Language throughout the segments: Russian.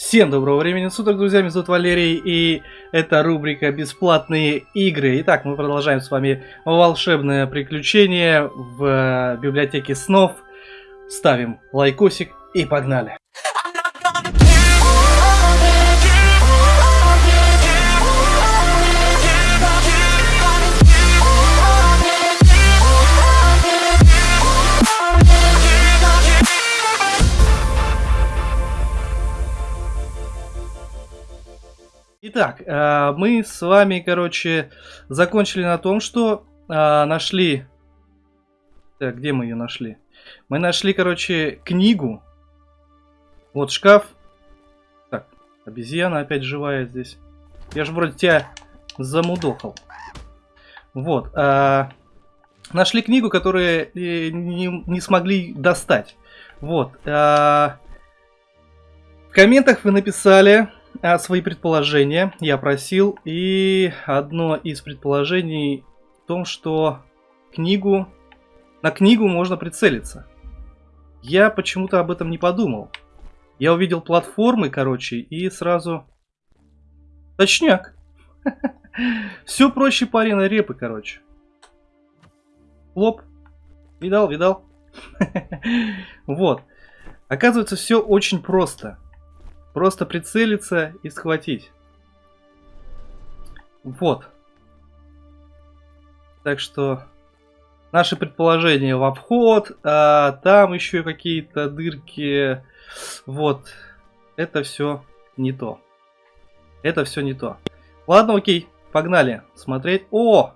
Всем доброго времени суток, друзья, меня зовут Валерий, и это рубрика «Бесплатные игры». Итак, мы продолжаем с вами волшебное приключение в библиотеке снов. Ставим лайкосик и погнали. Итак, э, мы с вами, короче, закончили на том, что э, нашли... Так, где мы ее нашли? Мы нашли, короче, книгу. Вот шкаф. Так, обезьяна опять живая здесь. Я же вроде тебя замудохал. Вот. Э, нашли книгу, которую не, не смогли достать. Вот. В комментах вы написали а, свои предположения я просил, и одно из предположений в том, что книгу на книгу можно прицелиться. Я почему-то об этом не подумал. Я увидел платформы, короче, и сразу... Точняк. Все проще пареной репы, короче. Лоп. Видал, видал? Вот. Оказывается, все очень просто. Просто прицелиться и схватить. Вот. Так что наши предположения в обход, а там еще какие-то дырки. Вот. Это все не то. Это все не то. Ладно, окей, погнали смотреть. О!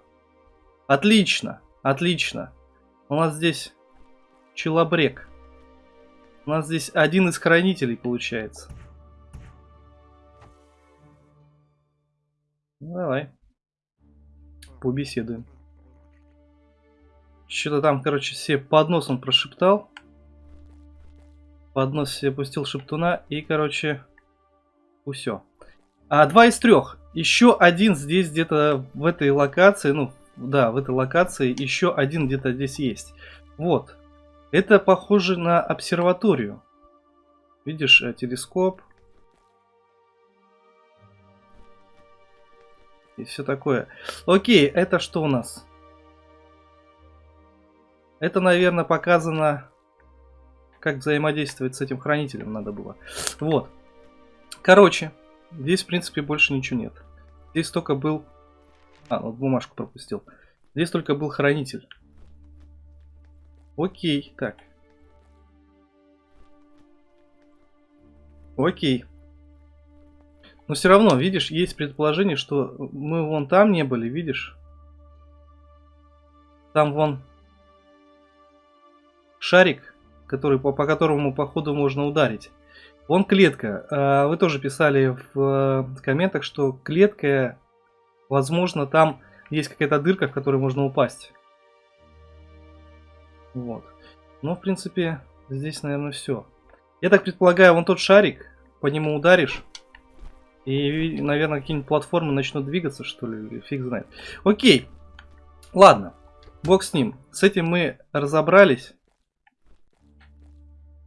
Отлично, отлично. У нас здесь челобрек. У нас здесь один из хранителей получается. Ну, давай. Побеседуем. Что-то там, короче, все под носом прошептал. Под нос себе пустил шептуна и, короче, все. А два из трех. Еще один здесь где-то в этой локации, ну, да, в этой локации еще один где-то здесь есть. Вот. Это похоже на обсерваторию. Видишь, э, телескоп, и все такое. Окей, это что у нас? Это, наверное, показано, как взаимодействовать с этим хранителем надо было. Вот. Короче, здесь, в принципе, больше ничего нет. Здесь только был... А, вот бумажку пропустил. Здесь только был хранитель. Окей, так. Окей. Но все равно, видишь, есть предположение, что мы вон там не были, видишь? Там вон шарик, который, по, по которому походу можно ударить. Вон клетка. А, вы тоже писали в комментах, что клетка, возможно, там есть какая-то дырка, в которую можно упасть. Вот. Но, в принципе, здесь, наверное, все. Я так предполагаю, вон тот шарик, по нему ударишь, и, наверное, какие-нибудь платформы начнут двигаться, что ли, фиг знает. Окей, ладно, бог с ним. С этим мы разобрались.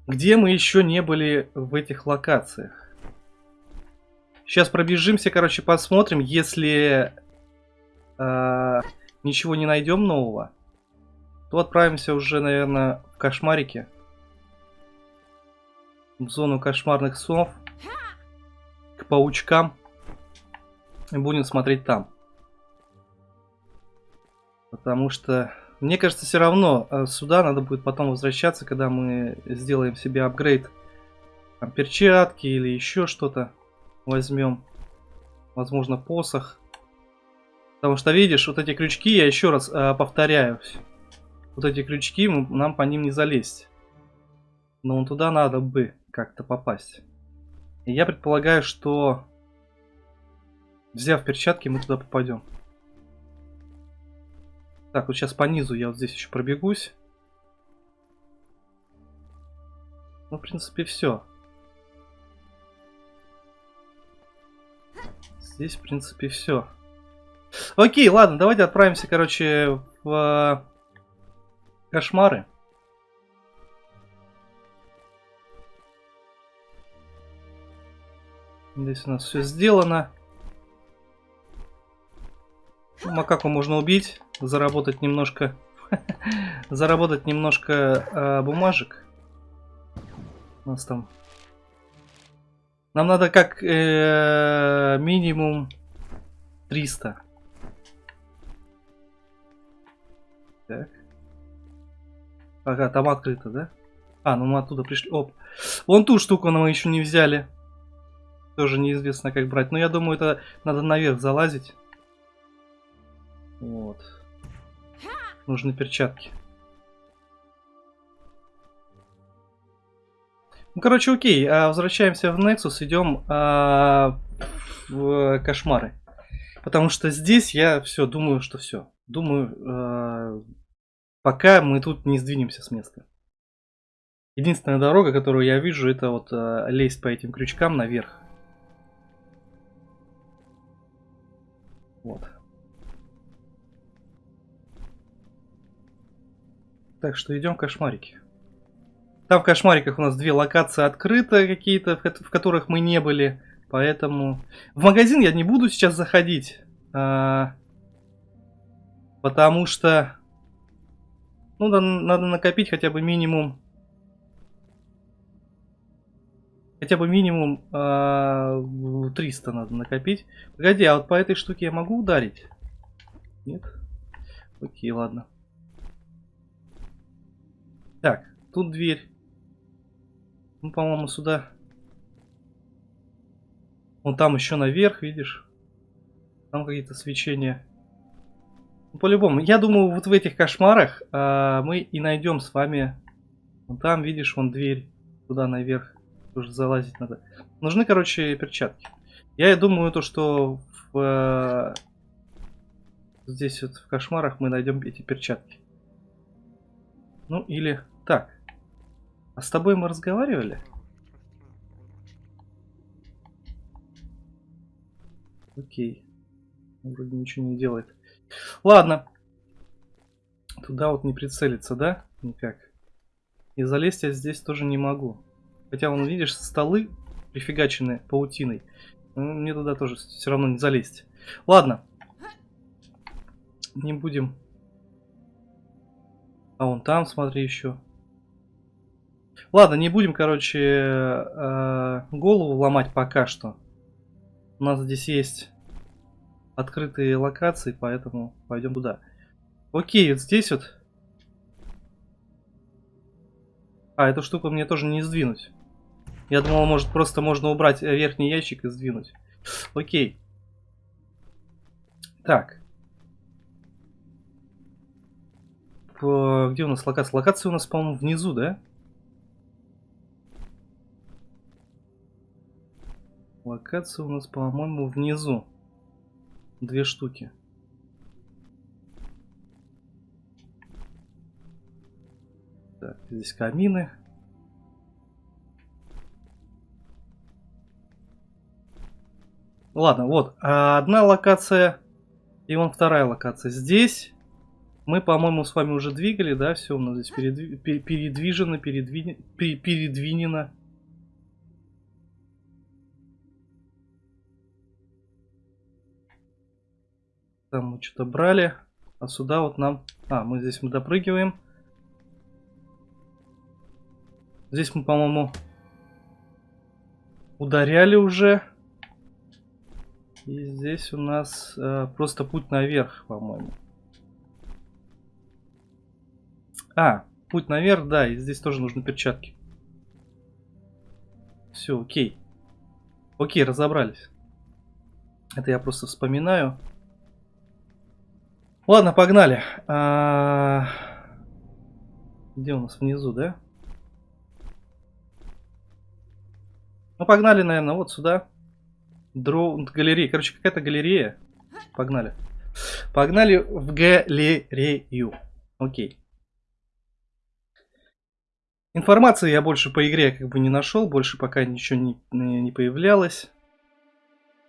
Где мы еще не были в этих локациях? Сейчас пробежимся, короче, посмотрим. Если э, ничего не найдем нового, то отправимся уже, наверное, в кошмарики. В зону кошмарных снов к паучкам. И будем смотреть там. Потому что, мне кажется, все равно э, сюда надо будет потом возвращаться, когда мы сделаем себе апгрейд. Там, перчатки или еще что-то возьмем. Возможно, посох. Потому что, видишь, вот эти крючки, я еще раз э, повторяюсь. Вот эти крючки, нам по ним не залезть. Но туда надо бы как-то попасть. Я предполагаю, что взяв перчатки, мы туда попадем. Так, вот сейчас по низу я вот здесь еще пробегусь. Ну, в принципе, все. Здесь, в принципе, все. Окей, ладно, давайте отправимся, короче, в кошмары. Здесь у нас все сделано. Макаку можно убить, заработать немножко, заработать немножко э, бумажек. У нас там. Нам надо как э, минимум 300. Так. Ага, там открыто, да? А, ну мы оттуда пришли. Оп. Вон ту штуку мы еще не взяли. Тоже неизвестно, как брать. Но я думаю, это надо наверх залазить. Вот. Нужны перчатки. Ну, короче, окей. А, возвращаемся в Nexus, идем а, в кошмары. Потому что здесь я все думаю, что все. Думаю, а, пока мы тут не сдвинемся с места. Единственная дорога, которую я вижу, это вот а, лезть по этим крючкам наверх. Так что идем кошмарики. Там в кошмариках у нас две локации открыты какие-то, в которых мы не были. Поэтому в магазин я не буду сейчас заходить. А, потому что ну, да, надо накопить хотя бы минимум. Хотя бы минимум а, 300 надо накопить. Погоди, а вот по этой штуке я могу ударить? Нет? Окей, ладно. Так, тут дверь. Ну, по-моему, сюда. Вон там еще наверх, видишь? Там какие-то свечения. Ну, по-любому. Я думаю, вот в этих кошмарах а, мы и найдем с вами... Вон там, видишь, вон дверь. Туда наверх. Тоже залазить надо. Нужны, короче, перчатки. Я думаю, то, что в, а, здесь вот в кошмарах мы найдем эти перчатки. Ну, или... Так. А с тобой мы разговаривали? Окей. Вроде ничего не делает. Ладно. Туда вот не прицелиться, да? Никак. И залезть я здесь тоже не могу. Хотя, вон, видишь, столы прифигачены паутиной. Мне туда тоже все равно не залезть. Ладно. Не будем. А вон там, смотри, еще. Ладно, не будем, короче, э, голову ломать пока что. У нас здесь есть открытые локации, поэтому пойдем туда. Окей, вот здесь вот. А, эту штуку мне тоже не сдвинуть. Я думал, может, просто можно убрать верхний ящик и сдвинуть. Окей. Так. Где у нас локация? Локация у нас, по-моему, внизу, да? Локация у нас, по-моему, внизу. Две штуки. Так, здесь камины. Ладно, вот. Одна локация и вон вторая локация. Здесь мы, по-моему, с вами уже двигали, да? Все у нас здесь передви передвижено, передви передвинено. Там мы что-то брали. А сюда вот нам... А, мы здесь мы допрыгиваем. Здесь мы, по-моему, ударяли уже. И здесь у нас э, просто путь наверх, по-моему. А, путь наверх, да, и здесь тоже нужны перчатки. Все, окей. Окей, разобрались. Это я просто вспоминаю. Ладно, погнали. А... Где у нас внизу, да? Ну, погнали, наверное, вот сюда. Дроу... Галерея. Короче, какая-то галерея. Погнали. Погнали в галерею. Окей. Информации я больше по игре как бы не нашел. Больше пока ничего не, не появлялось.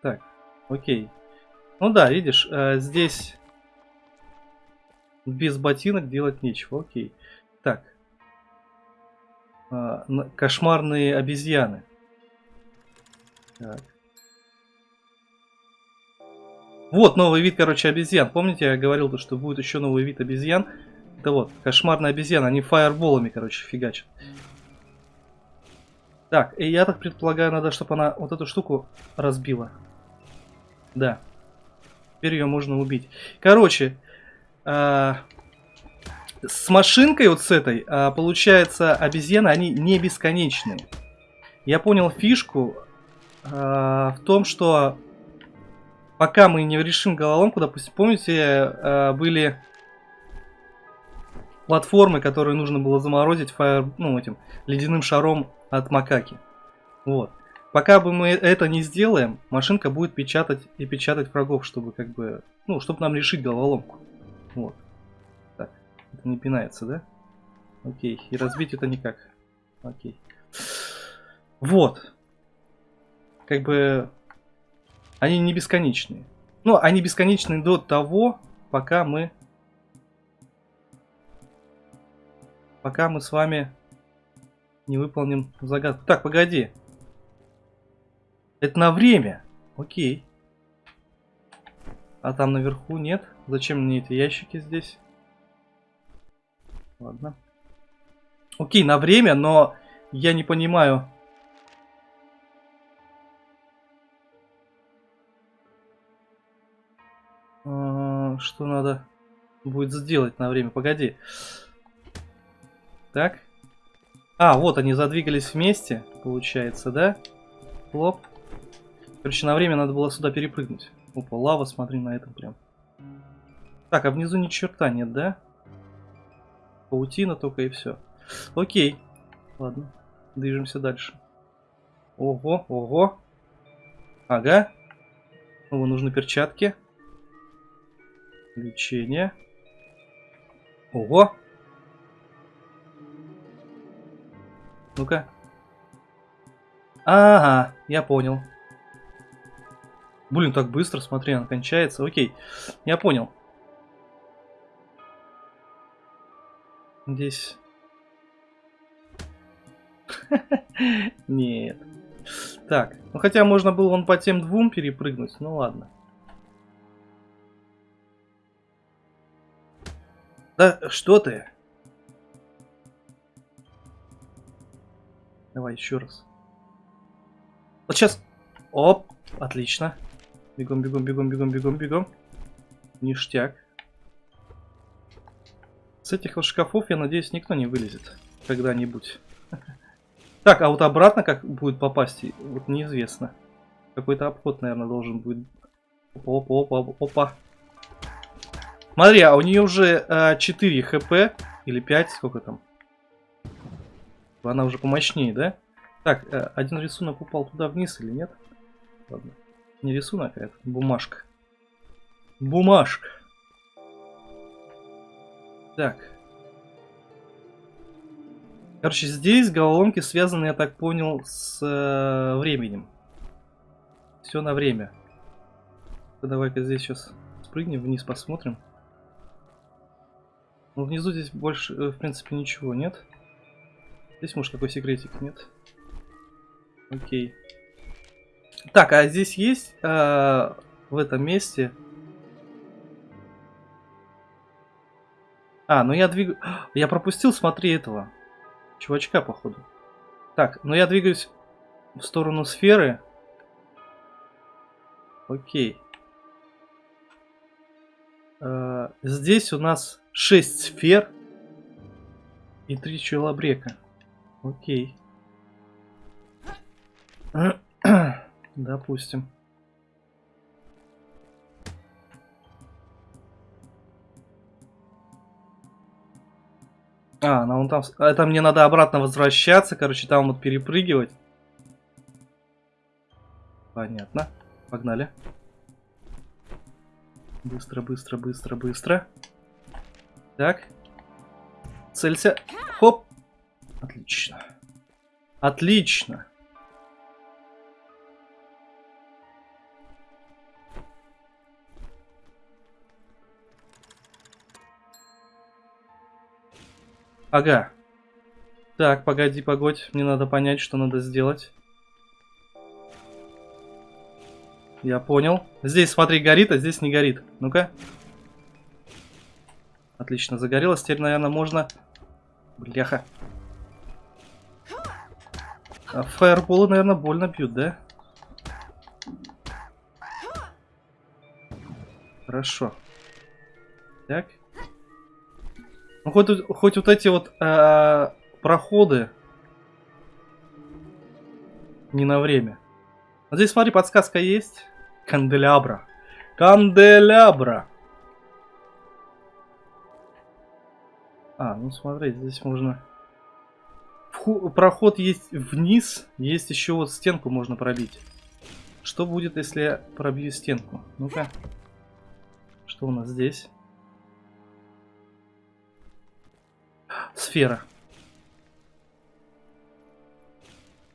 Так, окей. Ну да, видишь, э, здесь без ботинок делать нечего. Окей. Так. А, кошмарные обезьяны. Так. Вот новый вид, короче, обезьян. Помните, я говорил, что будет еще новый вид обезьян? Это вот, кошмарная обезьяна. Они фаерболами, короче, фигачат. Так, и я так предполагаю, надо, чтобы она вот эту штуку разбила. Да. Теперь ее можно убить. Короче, э, с машинкой вот с этой, э, получается, обезьяны, они не бесконечные. Я понял фишку э, в том, что пока мы не решим головоломку, допустим, помните, э, были платформы, которые нужно было заморозить фаер, ну, этим ледяным шаром от макаки. Вот. Пока бы мы это не сделаем, машинка будет печатать и печатать врагов, чтобы как бы, ну, чтобы нам решить головоломку. Вот. Так, это не пинается, да? Окей, и разбить это никак. Окей. Вот. Как бы, они не бесконечные. Ну, они бесконечны до того, пока мы... Пока мы с вами не выполним загадку. Так, погоди. Это на время. Окей. А там наверху нет? Зачем мне эти ящики здесь? Ладно. Окей, на время, но я не понимаю. А, что надо будет сделать на время? Погоди. Так. А, вот они задвигались вместе, получается, да? Хлоп. Короче, на время надо было сюда перепрыгнуть. Опа, лава, смотри на этом прям. Так, а внизу ни черта нет, да? Паутина только и все. Окей. Ладно, движемся дальше. Ого, ого. Ага. Снова нужны перчатки. Лечение. Ого. Ну-ка. Ага, я понял. Блин, так быстро, смотри, он кончается. Окей, я понял. Здесь... Нет. Так, ну хотя можно было вон по тем двум перепрыгнуть, ну ладно. Да что ты? Давай еще раз. Вот сейчас. Оп, отлично. Бегом, бегом, бегом, бегом, бегом, бегом. Ништяк. С этих вот шкафов, я надеюсь, никто не вылезет когда-нибудь. Так, а вот обратно как будет попасть, вот неизвестно. Какой-то обход, наверное, должен будет. Опа, опа, опа, опа. Смотри, а у нее уже а, 4 хп, или 5, сколько там? Она уже помощнее, да? Так, э, один рисунок упал туда вниз или нет? Ладно. Не рисунок, а это бумажка. Бумажка. Так. Короче, здесь головоломки связаны, я так понял, с э, временем. Все на время. Давай-ка здесь сейчас спрыгнем вниз, посмотрим. Ну, внизу здесь больше, э, в принципе, ничего нет. Здесь, может, какой секретик, нет? Окей. Так, а здесь есть э, в этом месте... А, ну я двигаю... Я пропустил, смотри, этого. Чувачка, походу. Так, ну я двигаюсь в сторону сферы. Окей. Э, здесь у нас 6 сфер и 3 челобрека. Окей. Допустим. А, ну он там... Это мне надо обратно возвращаться, короче, там вот перепрыгивать. Понятно. Погнали. Быстро, быстро, быстро, быстро. Так. Целься. Хоп. Отлично. Отлично. Ага. Так, погоди, погодь. Мне надо понять, что надо сделать. Я понял. Здесь, смотри, горит, а здесь не горит. Ну-ка. Отлично, загорелось. Теперь, наверное, можно... Бляха. А фаерболы, наверное, больно бьют, да? Хорошо. Так. Ну, хоть, хоть вот эти вот э, проходы не на время. Вот здесь, смотри, подсказка есть. Канделябра. Канделябра. А, ну смотри, здесь можно... Проход есть вниз, есть еще вот стенку можно пробить. Что будет, если я пробью стенку? Ну-ка. Что у нас здесь? Сфера.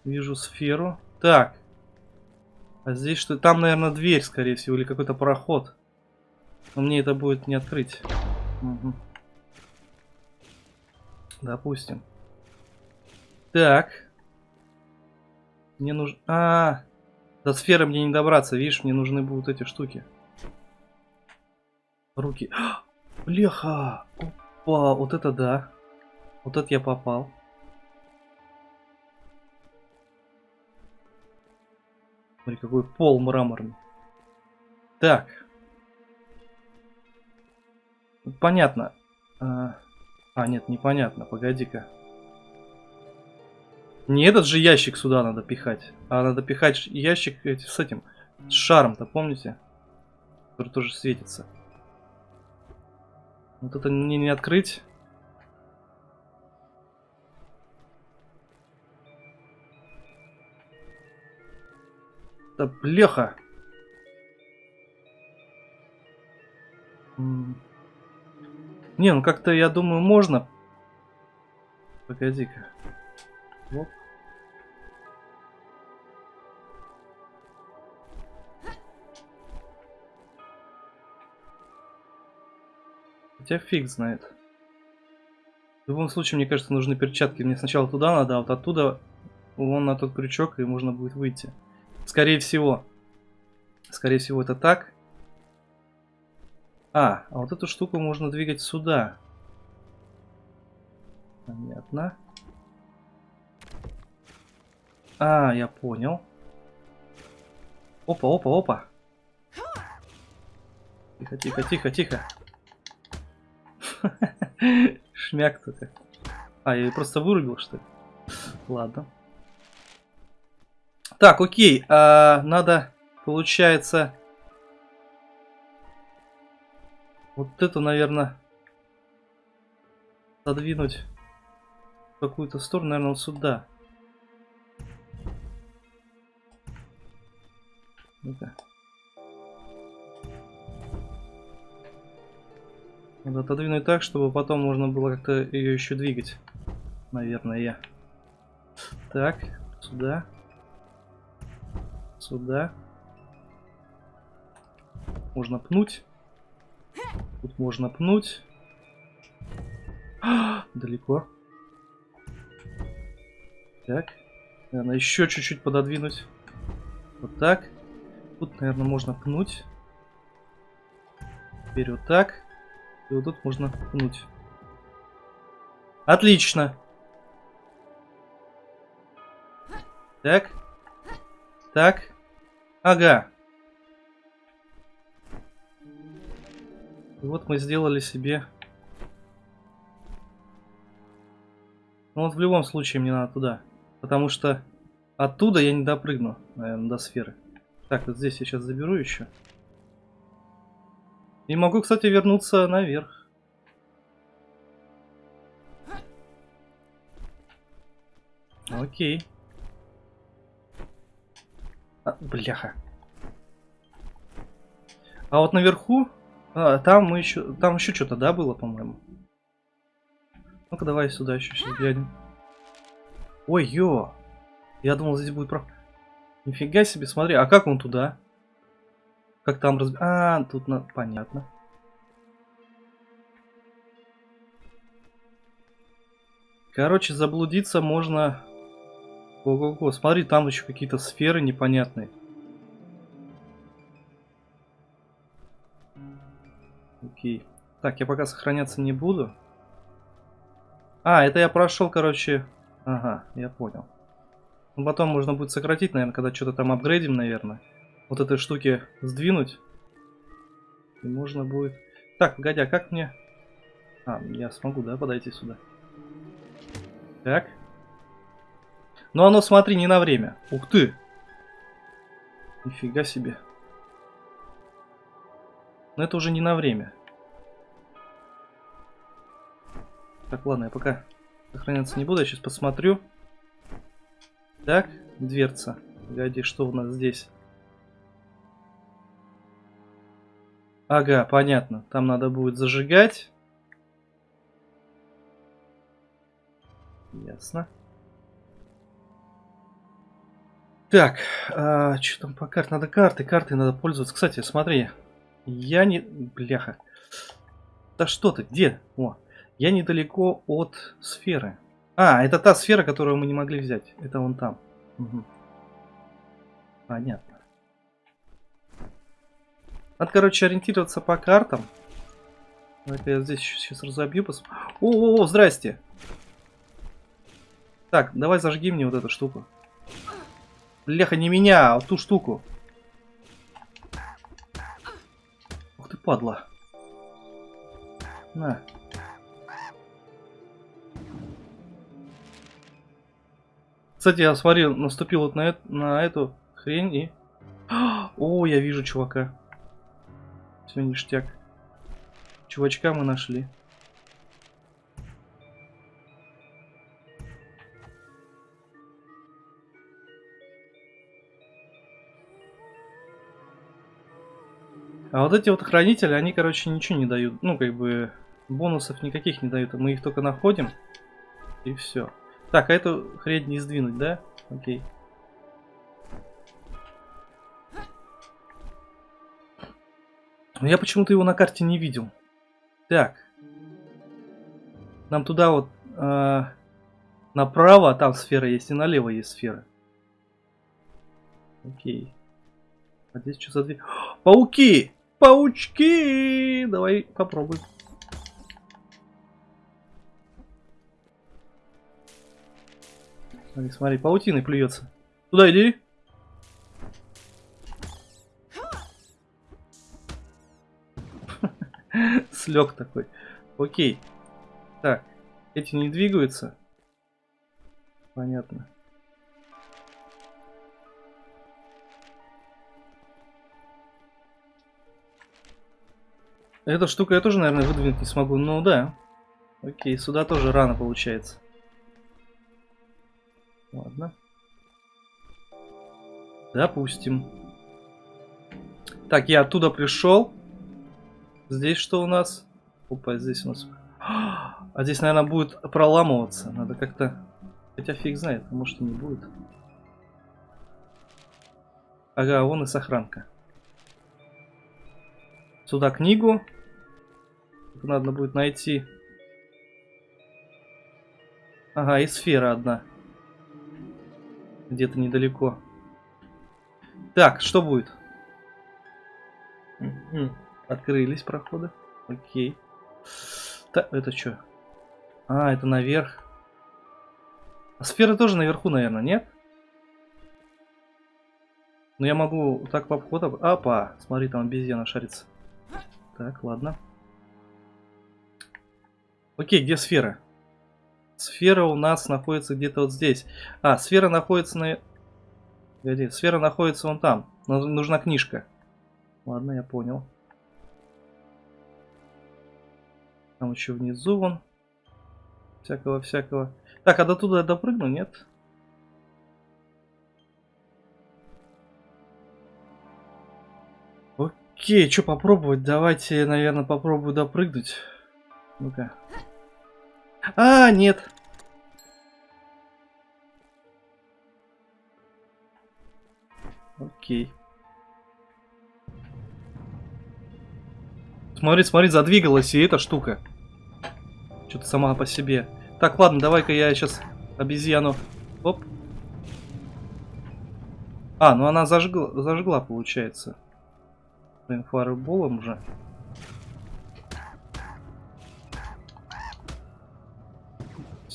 Вижу сферу. Так. А здесь что? Там, наверное, дверь, скорее всего, или какой-то проход. Но мне это будет не открыть. Угу. Допустим. Так. Мне нужно... А, -а, а, до сферы мне не добраться. Видишь, мне нужны будут эти штуки. Руки. Бляха! Опа, вот это да. Вот это я попал. Смотри, какой пол мраморный. Так. Понятно. А, а нет, непонятно. Погоди-ка. Не этот же ящик сюда надо пихать, а надо пихать ящик с этим, с шаром-то, помните? Который тоже светится. Вот это мне не открыть. Да блеха. Не, ну как-то, я думаю, можно. Погоди-ка. Вот. Хотя фиг знает. В любом случае, мне кажется, нужны перчатки. Мне сначала туда надо, а вот оттуда вон на тот крючок, и можно будет выйти. Скорее всего. Скорее всего это так. А, а вот эту штуку можно двигать сюда. Понятно. А, я понял. Опа, опа, опа. Тихо, тихо, тихо, тихо. Шмяк только. А, я ее просто вырубил, что ли? Ладно. Так, окей. А, надо, получается... Вот это, наверное, задвинуть в какую-то сторону, наверное, сюда. Ну-ка. Надо отодвинуть так, чтобы потом можно было как-то ее еще двигать. Наверное. Так, сюда. Сюда. Можно пнуть. Тут можно пнуть. А, далеко. Так. Наверное, еще чуть-чуть пододвинуть. Вот так. Тут, наверное, можно пнуть. Теперь вот так. И вот тут можно пнуть. Отлично. Так. Так. Ага. И вот мы сделали себе... Ну вот в любом случае мне надо туда. Потому что оттуда я не допрыгну, наверное, до сферы. Так, вот здесь я сейчас заберу еще. И могу, кстати, вернуться наверх. Окей. А, бляха. А вот наверху, а, там мы еще, там еще что-то, да, было, по-моему. Ну-ка, давай сюда еще сейчас глянем. Ой, ё. Я думал, здесь будет про... Нифига себе, смотри, а как он туда? Как там разб... А, тут на... понятно. Короче, заблудиться можно... Ого-го, смотри, там еще какие-то сферы непонятные. Окей. Так, я пока сохраняться не буду. А, это я прошел, короче... Ага, я понял. Ну, потом можно будет сократить, наверное, когда что-то там апгрейдим, наверное. Вот этой штуки сдвинуть. И можно будет... Так, погоди, а как мне... А, я смогу, да, подойти сюда? Так. Но оно, смотри, не на время. Ух ты! Нифига себе. Но это уже не на время. Так, ладно, я пока сохраняться не буду, я сейчас посмотрю. Так, дверца. Погоди, что у нас здесь? Ага, понятно. Там надо будет зажигать. Ясно. Так, а, что там по карте? Надо карты, карты надо пользоваться. Кстати, смотри, я не... Бляха. Да что ты, где? О, я недалеко от сферы. А, это та сфера, которую мы не могли взять. Это вон там. Угу. Понятно. Надо, короче, ориентироваться по картам. Давай-ка я здесь сейчас разобью. Пос... О, о, о, здрасте. Так, давай зажги мне вот эту штуку. Бляха, не меня, а ту штуку. Ух ты, падла. На. Кстати, я смотрел, наступил вот на, это, на эту хрень и... О, я вижу чувака. Все ништяк. Чувачка мы нашли. А вот эти вот хранители, они, короче, ничего не дают. Ну, как бы, бонусов никаких не дают. Мы их только находим. И все. Так, а эту хрень не сдвинуть, да? Окей. Но я почему-то его на карте не видел. Так. Нам туда вот э, направо, а там сфера есть, и налево есть сфера. Окей. А здесь что за дверь? Пауки! Паучки! Давай попробуем. Смотри, смотри, паутиной плюется. Туда иди. Слег такой. Окей. Так, эти не двигаются. Понятно. Эта штука я тоже, наверное, выдвинуть не смогу. Ну да. Окей, сюда тоже рано получается. Ладно. Допустим. Так, я оттуда пришел. Здесь что у нас? Опа, здесь у нас... А здесь, наверное, будет проламываться. Надо как-то... Хотя фиг знает, а может и не будет. Ага, вон и сохранка. Сюда книгу. надо будет найти. Ага, и сфера одна. Где-то недалеко. Так, что будет? Открылись проходы. Окей. Та, это что? А, это наверх. А сфера тоже наверху, наверное, нет? Но я могу так по обходу... Апа! Смотри, там обезьяна шарится. Так, ладно. Окей, где сфера? Сфера у нас находится где-то вот здесь. А, сфера находится на... Погоди, сфера находится вон там. Нужна книжка. Ладно, я понял. Там еще внизу вон. Всякого-всякого. Так, а до туда я допрыгну, нет? Окей, что попробовать? Давайте, наверное, попробую допрыгнуть. Ну-ка. А, нет. Окей. Смотри, смотри, задвигалась и эта штука. Что-то сама по себе. Так, ладно, давай-ка я сейчас обезьяну... Оп. А, ну она зажгла, зажгла получается. Блин, фаерболом уже.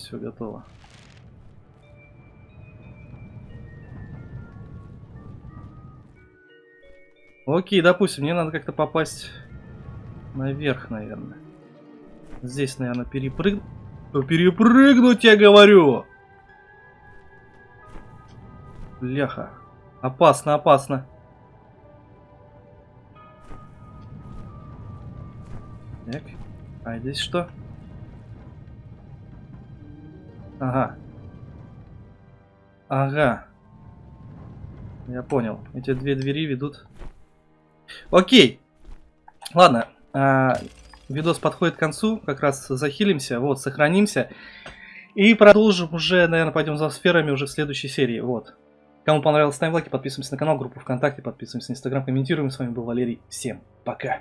Все готово. Окей, допустим, мне надо как-то попасть наверх, наверное. Здесь, наверное, перепрыг... Перепрыгнуть, я говорю! Бляха. Опасно, опасно. Так. А здесь что? Ага. Ага. Я понял. Эти две двери ведут... Окей. Ладно. А, видос подходит к концу. Как раз захилимся. Вот, сохранимся. И продолжим уже, наверное, пойдем за сферами уже в следующей серии. Вот. Кому понравилось, ставим лайки, подписываемся на канал, группу ВКонтакте, подписываемся на Инстаграм, комментируем. С вами был Валерий. Всем пока.